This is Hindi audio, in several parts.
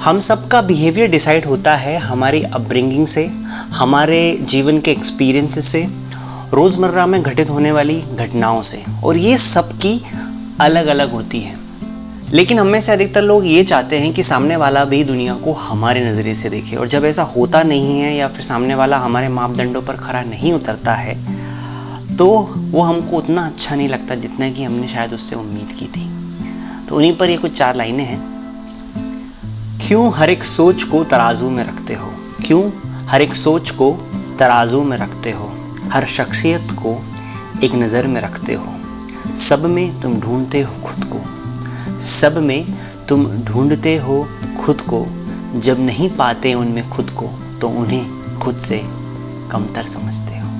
हम सबका बिहेवियर डिसाइड होता है हमारी अपब्रिंगिंग से, हमारे जीवन के एक्सपीरियंस से, रोज़मर्रा में घटित होने वाली घटनाओं से। और ये सबकी अलग अलग होती है। लेकिन हम में से अधिकतर लोग ये चाहते हैं कि सामने वाला भी दुनिया को हमारे नज़रिए से देखे। और जब ऐसा होता नहीं है या फिर सामने वाला हमारे मापदंडों पर खरा नहीं उतरता है तो वो हमको उतना अच्छा नहीं लगता जितना कि हमने शायद उससे उम्मीद की थी। तो उन्हीं पर ये कुछ चार लाइनें हैं। क्यों हर एक सोच को तराजू में रखते हो? क्यों हर एक सोच को तराजू में रखते हो? हर शख्सियत को एक नज़र में रखते हो। सब में तुम ढूंढते हो खुद को। सब में तुम ढूंढते हो खुद को। जब नहीं पाते उनमें खुद को तो उन्हें खुद से कमतर समझते हो।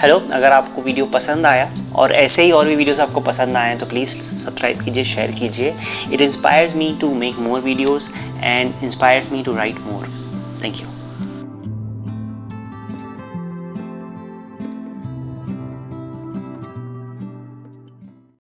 हेलो अगर आपको वीडियो पसंद आया और ऐसे ही और भी वीडियोस आपको पसंद आए तो प्लीज़ सब्सक्राइब कीजिए शेयर कीजिए। It inspires me to make more videos and inspires me to write more thank you